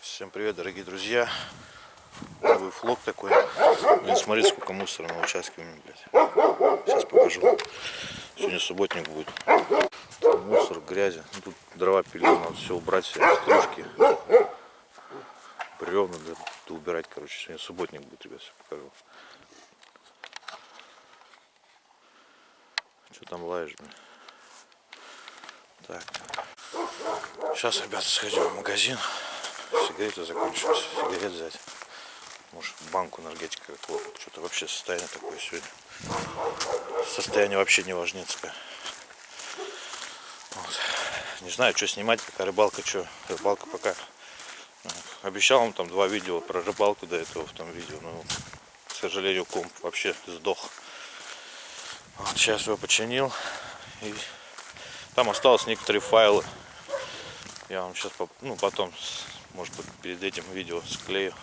Всем привет, дорогие друзья. Новый флог такой. Блин, смотрите, сколько мусора на участке у меня, блядь. Сейчас покажу. Сегодня субботник будет. Мусор, грязи. Ну, тут дрова пилил, надо все убрать, все стружки. Бревна, да убирать, короче. Сегодня субботник будет, ребят, все покажу. Что там лаешь, блин? Так. Сейчас, ребята, сходим в магазин. Сигареты закончились. Сигарет взять. Может, банку энергетика какого Что-то вообще состояние такое сегодня. Состояние вообще не важнецкое. Вот. Не знаю, что снимать, пока рыбалка, что. Рыбалка пока. Обещал вам там два видео про рыбалку до этого в том видео. Но, к сожалению, комп вообще сдох. Вот, сейчас его починил. И там осталось некоторые файлы. Я вам сейчас ну, потом, может быть, перед этим видео склею.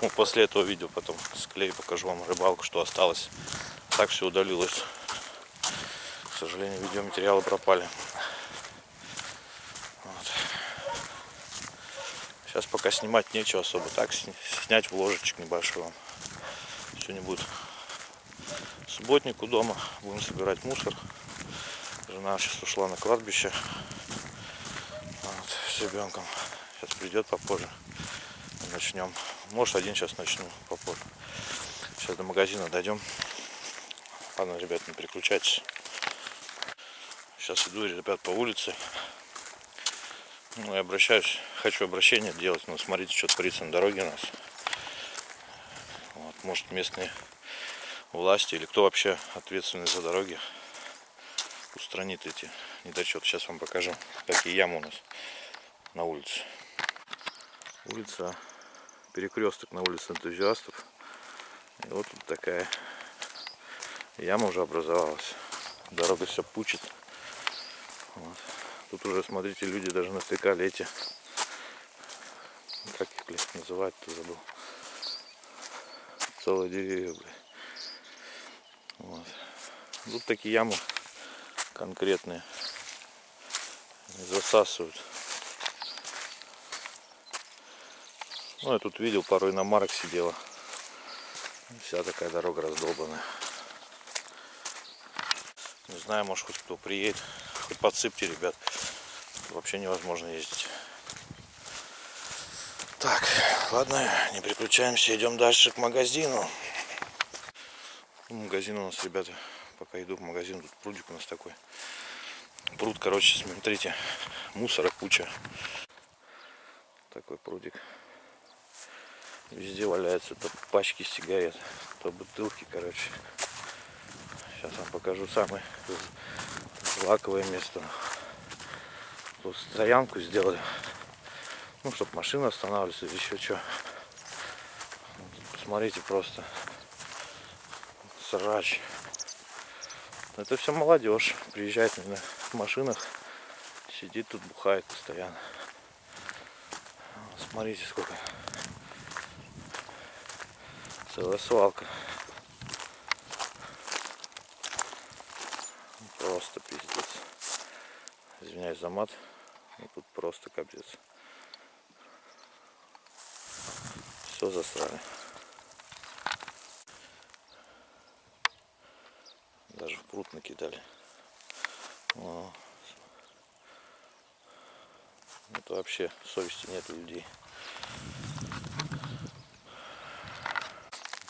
Ну, после этого видео потом склею, покажу вам рыбалку, что осталось. Так все удалилось. К сожалению, видеоматериалы пропали. Сейчас пока снимать нечего особо. Так снять вложечек небольшой вам. Сегодня будет субботник у дома. Будем собирать мусор. Жена сейчас ушла на кладбище вот, с ребенком. Сейчас придет попозже. Начнем. Может один сейчас начну попозже. Сейчас до магазина дойдем. Ладно, ребят, не переключайтесь. Сейчас иду, ребят, по улице. Ну, и обращаюсь, хочу обращение делать, но смотрите, что творится на дороге у нас. Вот, может, местные власти или кто вообще ответственный за дороги устранит эти недочеты. Сейчас вам покажу, какие ямы у нас на улице. Улица, перекресток на улице энтузиастов. И вот тут такая яма уже образовалась. Дорога все пучит. Вот. Тут уже, смотрите, люди даже натыкали эти, как их, блядь, называть-то забыл. Целые деревья, блядь. Вот. Тут такие ямы конкретные. Засасывают. Ну, я тут видел, пару иномарок сидела. Вся такая дорога раздолбанная. Не знаю, может хоть кто приедет. Хоть подсыпьте, ребят. Вообще невозможно ездить. Так, ладно, не приключаемся, идем дальше к магазину. Магазин у нас, ребята, пока иду в магазин, тут прудик у нас такой. Пруд, короче, смотрите, мусора куча. Такой прудик. Везде валяются то пачки сигарет, то бутылки, короче. Сейчас вам покажу самое лаковое место. Тут стоянку сделали. Ну, чтобы машины останавливались или еще что. Посмотрите просто. Срач. Это все молодежь. Приезжает на машинах. Сидит тут, бухает постоянно. Смотрите, сколько. Целая свалка. Просто пиздец. Извиняюсь за мат. Но тут просто капец. Все засрали. Даже в пруд накидали. О. Это вообще совести нет у людей.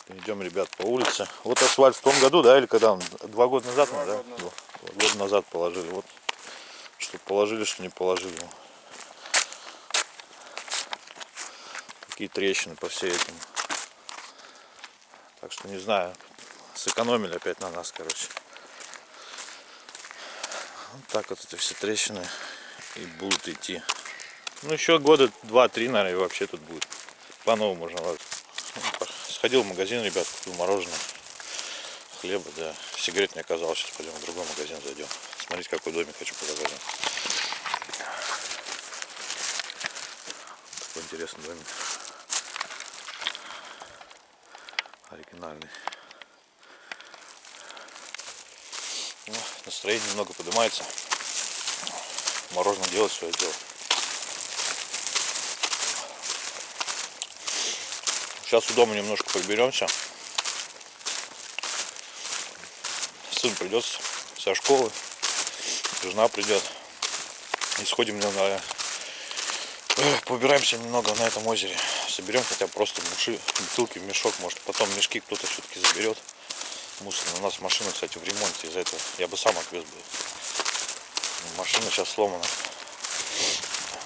Идем, ребят, по улице. Вот асфальт в том году, да, или когда он? Два года назад, Два, да? Года назад положили. Вот, что положили, что не положили. Такие трещины по всей этому. Так что не знаю, сэкономили опять на нас, короче. Вот так вот эти все трещины и будут идти. Ну еще года два-три, наверное, вообще тут будет. По-новому можно. Сходил в магазин, ребят, купил мороженое, хлеба, да. Сигарет не оказалось, сейчас пойдем в другой магазин зайдем. Смотрите, какой домик хочу показать. Такой интересный домик. Оригинальный. Ну, настроение немного поднимается. Мороженое делает свое дело. Сейчас у дома немножко приберемся. Сын придет со школы, жена придет. И сходим на, на побираемся немного на этом озере. Соберем хотя бы просто муши, бутылки в мешок. Может потом мешки кто-то все-таки заберет. Мусор. У нас машина, кстати, в ремонте. Из-за этого я бы сам отвез бы. Машина сейчас сломана.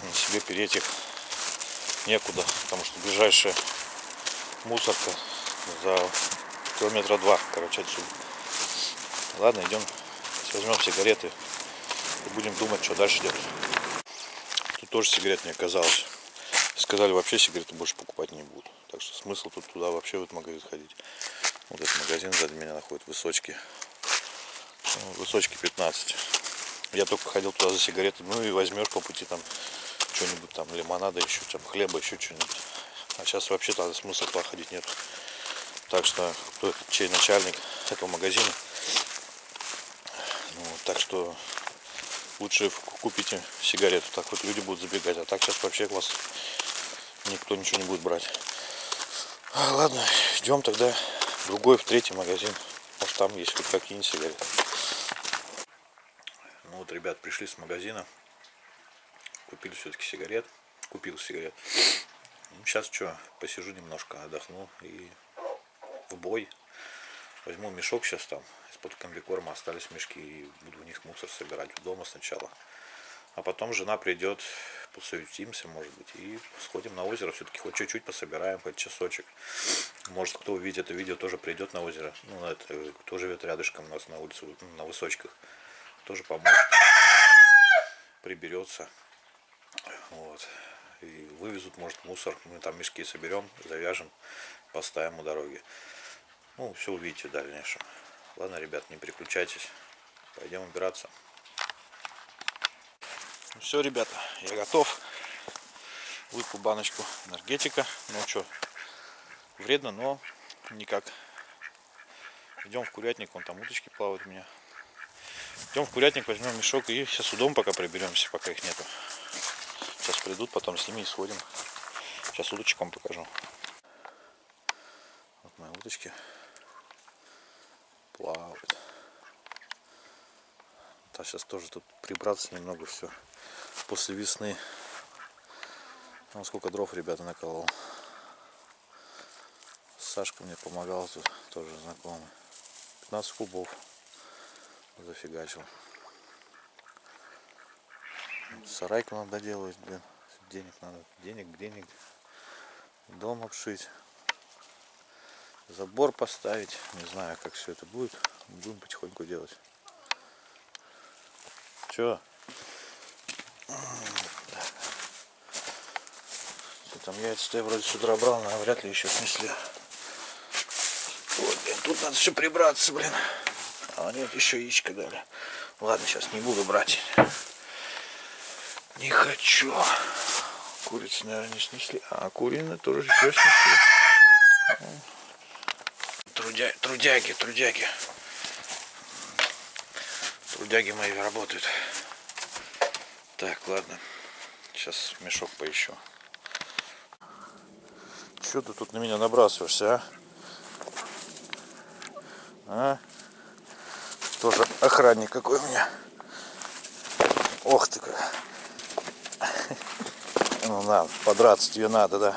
На себе переть их некуда. Потому что ближайшая мусорка за километра два, короче, отсюда. Ладно, идем, возьмем сигареты и будем думать, что дальше делать. Тут тоже сигарет не оказалось. Сказали, вообще сигареты больше покупать не будут. Так что смысл тут туда вообще в этот магазин ходить. Вот этот магазин сзади меня находит, Высочки. Ну, Высочки 15. Я только ходил туда за сигареты. Ну и возьмешь по пути там что-нибудь там, лимонада, еще там хлеба, еще что-нибудь. А сейчас вообще тогда смысла туда ходить нет. Так что, кто чей начальник этого магазина. Ну, так что лучше купите сигарету. Так вот люди будут забегать. А так сейчас вообще вас никто ничего не будет брать. А, ладно, идем тогда в другой, в третий магазин. Может там есть хоть какие-нибудь сигареты. Ну вот, ребят, пришли с магазина. Купили все-таки сигарет. Купил сигарет. Сейчас что, посижу немножко, отдохну и в бой. Возьму мешок сейчас там, из-под комбикорма остались мешки и буду в них мусор собирать дома сначала. А потом жена придет, посуетимся, может быть, и сходим на озеро. Все-таки хоть чуть-чуть пособираем, хоть часочек. Может, кто увидит это видео, тоже придет на озеро. Ну, это, кто живет рядышком у нас на улице, на высочках, тоже поможет. Приберется. Вот и вывезут, может, мусор. Мы там мешки соберем, завяжем, поставим у дороги. Ну, все увидите в дальнейшем. Ладно, ребят, не переключайтесь. Пойдем убираться. Ну, все, ребята, я готов. Выпил баночку энергетика. Ну что, вредно, но никак. Идем в курятник, вон там уточки плавают у меня. Идем в курятник, возьмем мешок и сейчас у дома пока приберемся, пока их нету. Сейчас придут, потом с ними и сходим. Сейчас удочек покажу. Вот мои удочки плавают. Да, сейчас тоже тут прибраться немного все. После весны. Ну, сколько дров ребята наколол. Сашка мне помогал тут, тоже знакомый. 15 кубов зафигачил. Сарайку надо делать, блин. Денег надо. Денег, денег. Дом обшить. Забор поставить. Не знаю, как все это будет. Будем потихоньку делать. Че? Что там яйца-то я вроде с утра брал, но вряд ли еще снесли. Вот, блин, тут надо все прибраться, блин. А нет, еще яичко дали. Ладно, сейчас не буду брать. Не хочу. Курицы, наверное, не снесли. А куриные тоже еще снесли. Трудя... Трудяги, трудяги. Трудяги мои работают. Так, ладно. Сейчас мешок поищу. Че ты тут на меня набрасываешься, а? А? Тоже охранник какой у меня. Ох ты как. Ну на, подраться тебе надо, да.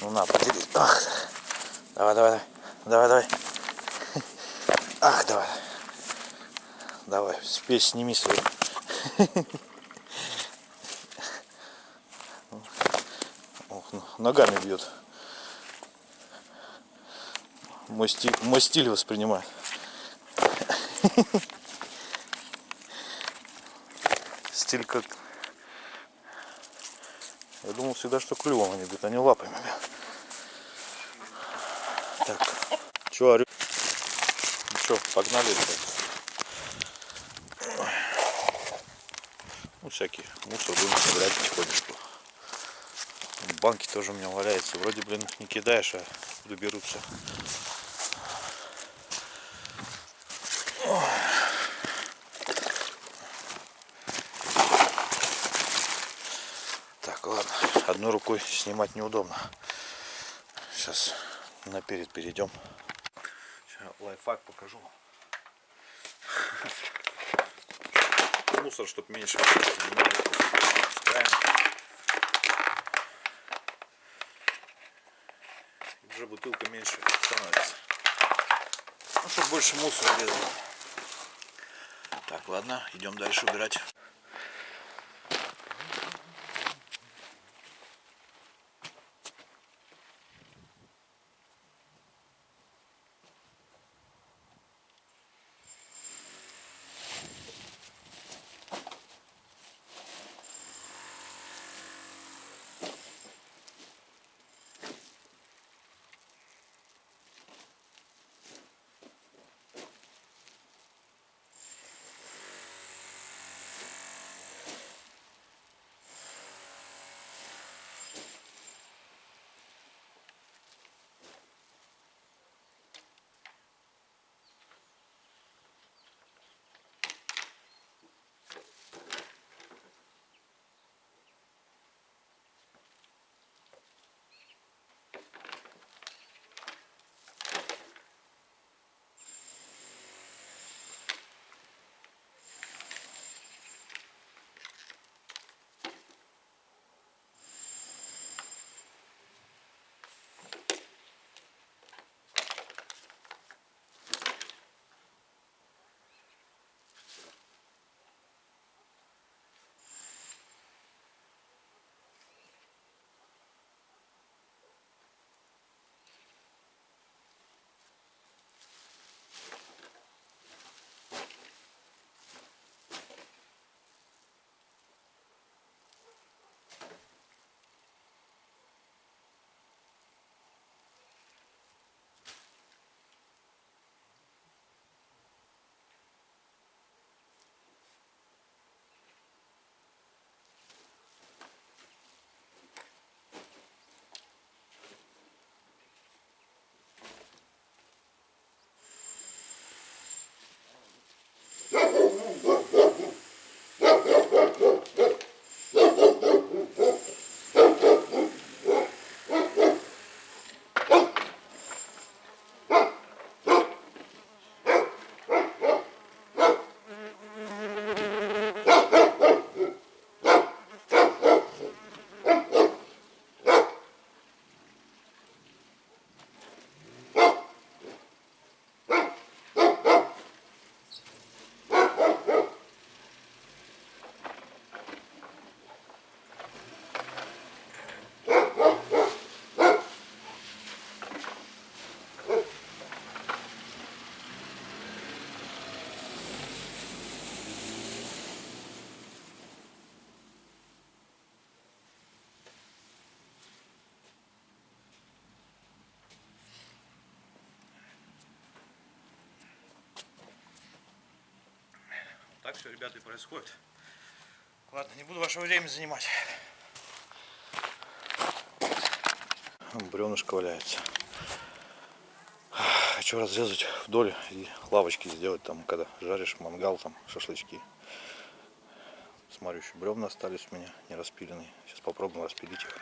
Ну на, поделись. Ах. Давай, давай, давай, давай. Ах, давай. Давай, спесь сними свою. Ох, ну, ногами бьет. Мой стиль, мой стиль воспринимает. Стиль как я думал всегда, что клювом они бьют, а не лапами. Так, что, орю? Ну что, погнали. Ну, всякие мусор будем собирать потихонечку. Банки тоже у меня валяются. Вроде, блин, не кидаешь, а откуда берутся. Так, ладно. Одной рукой снимать неудобно. Сейчас наперед перейдем. Лайфхак покажу. Мусор, чтобы меньше. Уже бутылка меньше становится. Ну, чтобы больше мусора лезло. Так, ладно, идем дальше убирать. Так все, ребята, и происходит. Ладно, не буду ваше время занимать. Бревнышко валяется. Хочу разрезать вдоль и лавочки сделать там, когда жаришь мангал, там шашлычки. Смотрю, еще бревна остались у меня не распиленные. Сейчас попробуем распилить их.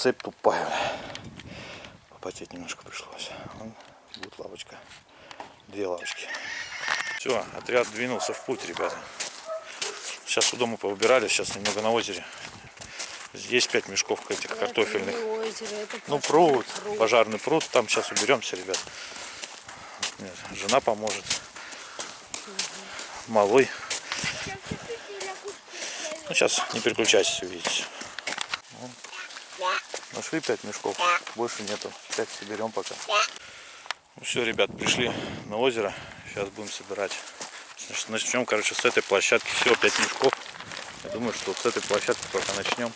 Цепь тупая. Попотеть немножко пришлось. Вон будет лавочка. Две лавочки. Все, отряд двинулся в путь, ребята. Сейчас у дома поубирали, сейчас немного на озере. Здесь 5 мешков этих картофельных. Это не озеро, это Ну, пожарный пруд, пожарный пруд, там сейчас уберемся, ребят. Нет, Жена поможет. Малой. Ну, сейчас не переключайтесь, увидите. Нашли 5 мешков, больше нету. 5 соберем пока. Ну все, ребят, пришли на озеро. Сейчас будем собирать. Значит, начнем, короче, с этой площадки. Всего 5 мешков. Я думаю, что с этой площадки пока начнем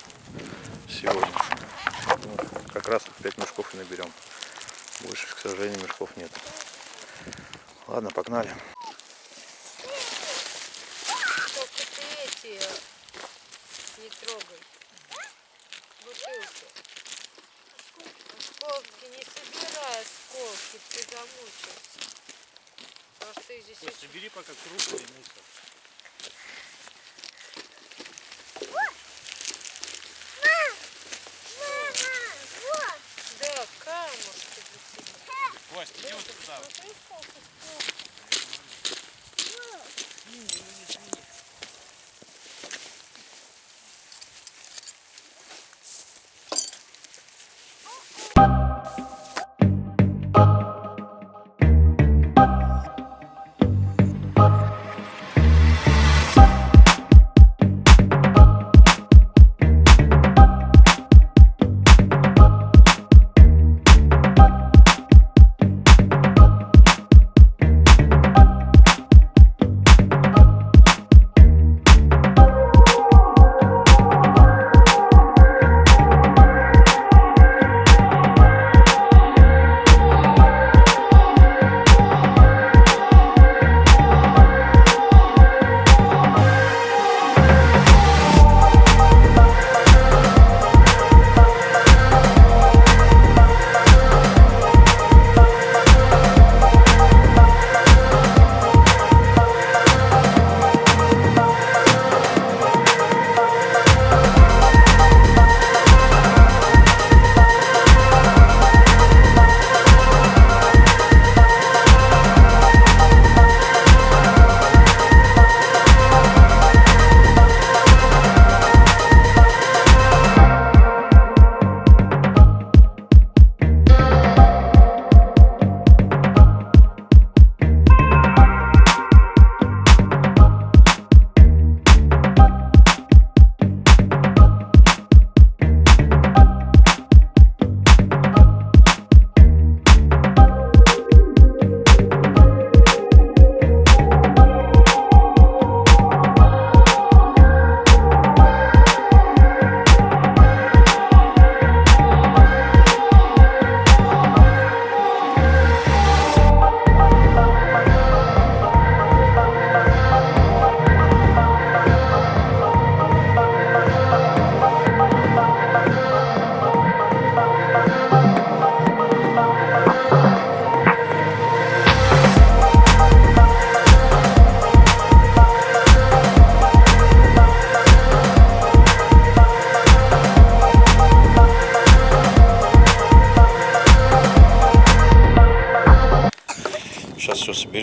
сегодня. Думаю, как раз 5 мешков и наберем. Больше, к сожалению, мешков нет. Ладно, погнали. Эти не трогай. Бутылки. Осколки не собирай, осколки, ты замучишься. Просто их здесь очень... собери пока крупный мусор. Да, камушки для тебя. Кость, иди вот сюда.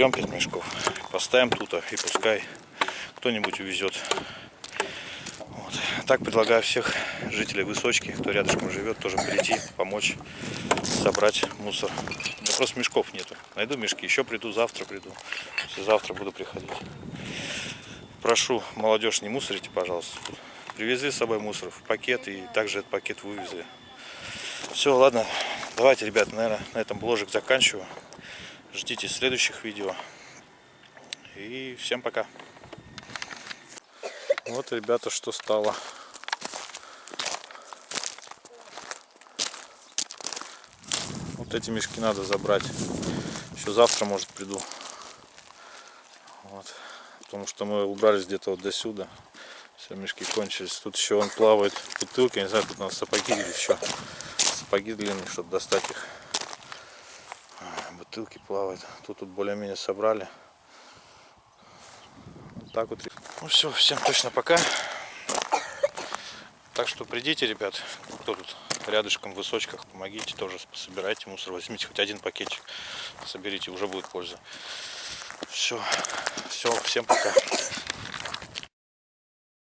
Соберем 5 мешков, поставим тут, и пускай кто-нибудь увезет. Вот. Так предлагаю всех жителей Высочки, кто рядышком живет, тоже прийти, помочь собрать мусор. Да просто мешков нету. Найду мешки, еще приду, завтра приду. Завтра буду приходить. Прошу, молодежь, не мусорите, пожалуйста. Привезли с собой мусор в пакет и также этот пакет вывезли. Все, ладно. Давайте, ребят, наверное, на этом бложик заканчиваю. Ждите следующих видео. И всем пока. Вот, ребята, что стало. Вот эти мешки надо забрать. Еще завтра, может, приду. Вот. Потому что мы убрались где-то вот до сюда. Все, мешки кончились. Тут еще он плавает бутылки. Я не знаю, тут надо сапоги или еще. Сапоги длинные, чтобы достать их. Бутылки плавают. Тут тут более-менее собрали. Вот так вот. Ну все, всем точно пока. Так что придите, ребят, кто тут рядышком в высочках, помогите тоже, собирайте мусор, возьмите хоть один пакетик, соберите, уже будет польза. Все, все, всем пока.